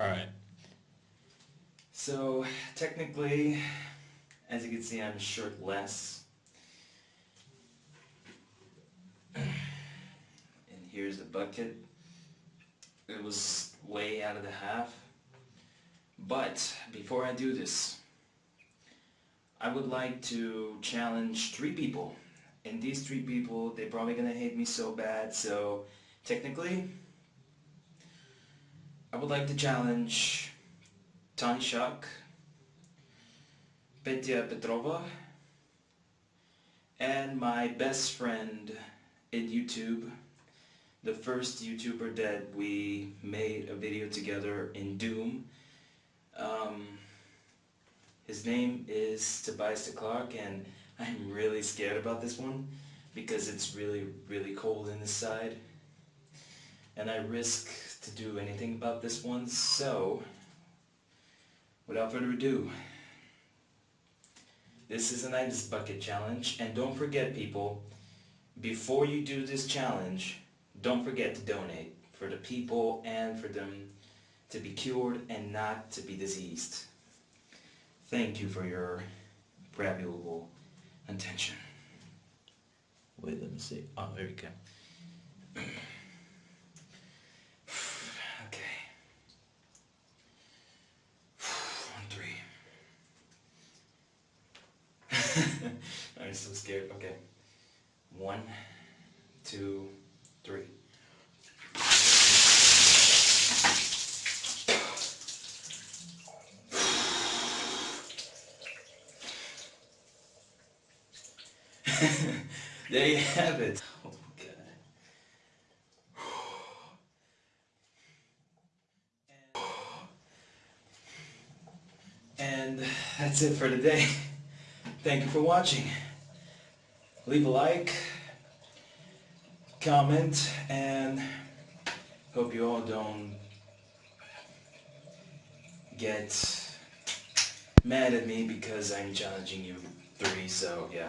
Alright. So, technically, as you can see, I'm shirtless. And here's the bucket. It was way out of the half. But, before I do this, I would like to challenge three people. And these three people, they're probably gonna hate me so bad, so technically, I would like to challenge Tony Shock, Petya Petrova, and my best friend in YouTube, the first YouTuber that we made a video together in Doom. Um, his name is Tobias de Clark and I'm really scared about this one because it's really really cold in this side and I risk to do anything about this one. So without further ado this is an ice bucket challenge. And don't forget people before you do this challenge don't forget to donate for the people and for them to be cured and not to be diseased. Thank you for your valuable attention. Wait let me see. Oh there we go okay one three I'm so scared okay one two three there you have it. Oh God. And that's it for today. Thank you for watching. Leave a like, comment, and hope you all don't get mad at me because I'm challenging you three, so yeah.